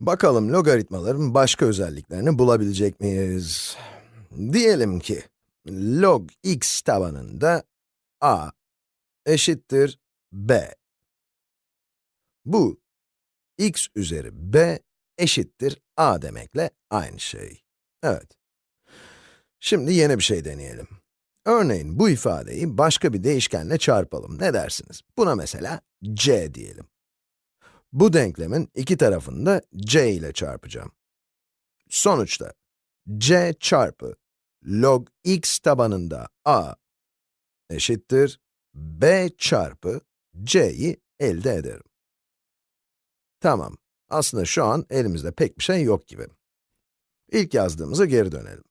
Bakalım logaritmaların başka özelliklerini bulabilecek miyiz? Diyelim ki, log x tabanında a eşittir b. Bu, x üzeri b eşittir a demekle aynı şey. Evet. Şimdi yeni bir şey deneyelim. Örneğin bu ifadeyi başka bir değişkenle çarpalım. Ne dersiniz? Buna mesela c diyelim. Bu denklemin iki tarafını da c ile çarpacağım. Sonuçta, c çarpı log x tabanında a eşittir b çarpı c'yi elde ederim. Tamam, aslında şu an elimizde pek bir şey yok gibi. İlk yazdığımıza geri dönelim.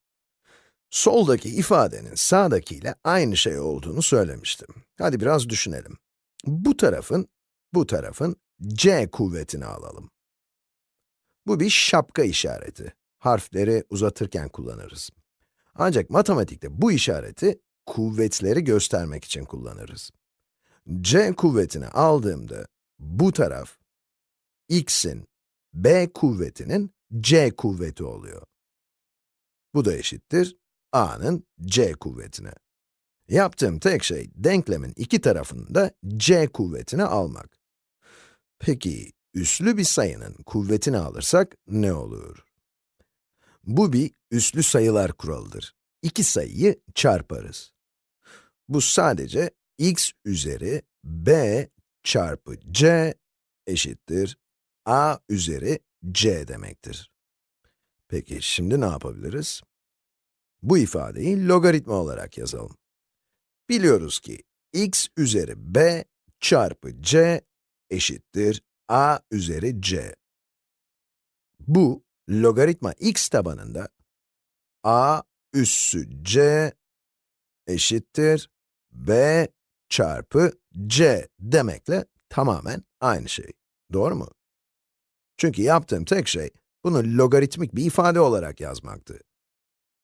Soldaki ifadenin sağdakiyle aynı şey olduğunu söylemiştim. Hadi biraz düşünelim. Bu tarafın, bu tarafın c kuvvetini alalım. Bu bir şapka işareti. Harfleri uzatırken kullanırız. Ancak matematikte bu işareti kuvvetleri göstermek için kullanırız. c kuvvetini aldığımda bu taraf x'in b kuvvetinin c kuvveti oluyor. Bu da eşittir a'nın c kuvvetine. Yaptığım tek şey denklemin iki tarafını da c kuvvetini almak. Peki, üslü bir sayının kuvvetini alırsak ne olur? Bu bir üslü sayılar kuralıdır. İki sayıyı çarparız. Bu sadece x üzeri b çarpı c eşittir a üzeri c demektir. Peki, şimdi ne yapabiliriz? Bu ifadeyi logaritma olarak yazalım. Biliyoruz ki x üzeri b çarpı c eşittir a üzeri c. Bu, logaritma x tabanında a üssü c eşittir b çarpı c demekle tamamen aynı şey. Doğru mu? Çünkü yaptığım tek şey, bunu logaritmik bir ifade olarak yazmaktı.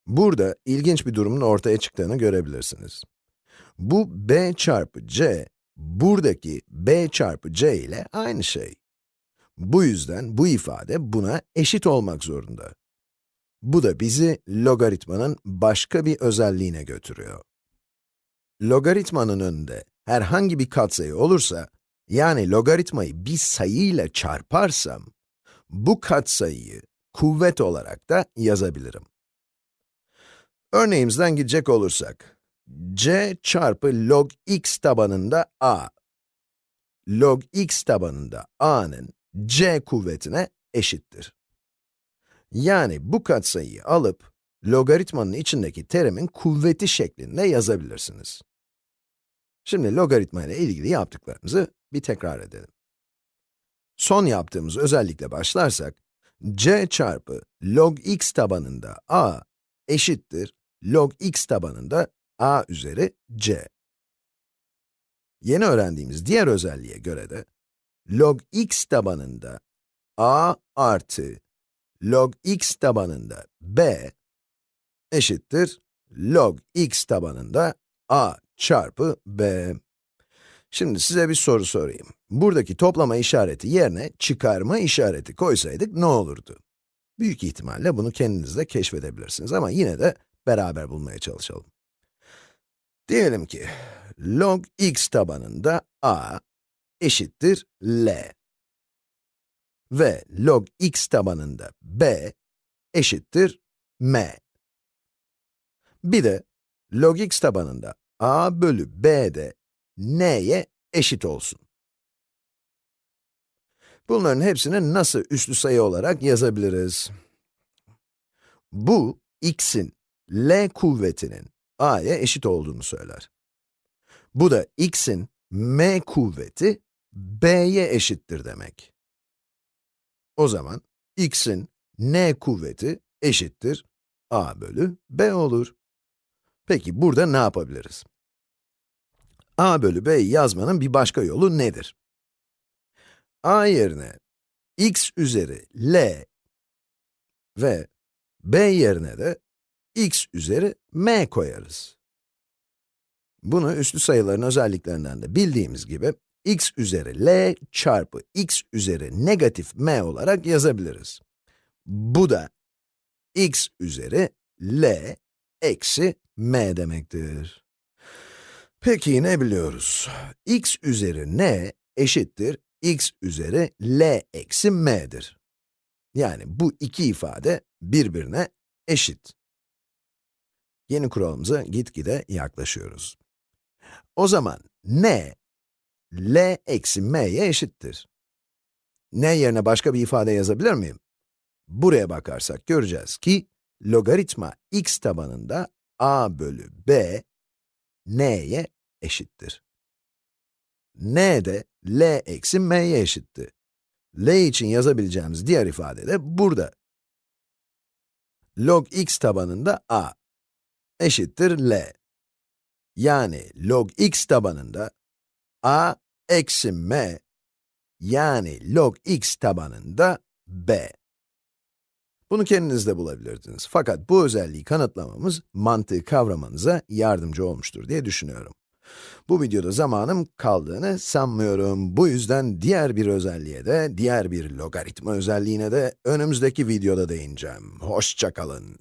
Burada ilginç bir durumun ortaya çıktığını görebilirsiniz. Bu b çarpı c, buradaki b çarpı c ile aynı şey. Bu yüzden bu ifade buna eşit olmak zorunda. Bu da bizi logaritmanın başka bir özelliğine götürüyor. Logaritmanın önünde herhangi bir katsayı olursa, yani logaritmayı bir sayıyla çarparsam, bu katsayıyı kuvvet olarak da yazabilirim. Örneğimizden gidecek olursak, c çarpı log x tabanında a, log x tabanında a'nın c kuvvetine eşittir. Yani bu katsayıyı alıp, logaritmanın içindeki terimin kuvveti şeklinde yazabilirsiniz. Şimdi logaritma ile ilgili yaptıklarımızı bir tekrar edelim. Son yaptığımız özellikle başlarsak, c çarpı log x tabanında a eşittir log x tabanında a üzeri c. Yeni öğrendiğimiz diğer özelliğe göre de, log x tabanında a artı log x tabanında b eşittir log x tabanında a çarpı b. Şimdi size bir soru sorayım. Buradaki toplama işareti yerine çıkarma işareti koysaydık ne olurdu? Büyük ihtimalle bunu kendiniz de keşfedebilirsiniz ama yine de beraber bulmaya çalışalım. Diyelim ki, log x tabanında a eşittir l ve log x tabanında b eşittir m. Bir de log x tabanında a bölü b de n'ye eşit olsun. Bunların hepsini nasıl üslü sayı olarak yazabiliriz? Bu, x'in L kuvvetinin a'ya eşit olduğunu söyler. Bu da x'in m kuvveti b'ye eşittir demek. O zaman x'in n kuvveti eşittir a bölü b olur. Peki burada ne yapabiliriz? a bölü b'yi yazmanın bir başka yolu nedir? a yerine x üzeri l ve b yerine de x üzeri m koyarız. Bunu üslü sayıların özelliklerinden de bildiğimiz gibi, x üzeri l çarpı x üzeri negatif m olarak yazabiliriz. Bu da x üzeri l eksi m demektir. Peki ne biliyoruz? x üzeri n eşittir x üzeri l eksi m'dir. Yani bu iki ifade birbirine eşit. Yeni kuralımıza gitgide yaklaşıyoruz. O zaman n, l eksi m'ye eşittir. n yerine başka bir ifade yazabilir miyim? Buraya bakarsak göreceğiz ki, logaritma x tabanında a bölü b, n'ye eşittir. n de l eksi m'ye eşitti. l için yazabileceğimiz diğer ifade de burada. log x tabanında a eşittir l. Yani log x tabanında a eksi m yani log x tabanında b. Bunu kendiniz de bulabilirdiniz. Fakat bu özelliği kanıtlamamız mantığı kavramanıza yardımcı olmuştur diye düşünüyorum. Bu videoda zamanım kaldığını sanmıyorum. Bu yüzden diğer bir özelliğe de, diğer bir logaritma özelliğine de önümüzdeki videoda değineceğim. Hoşçakalın.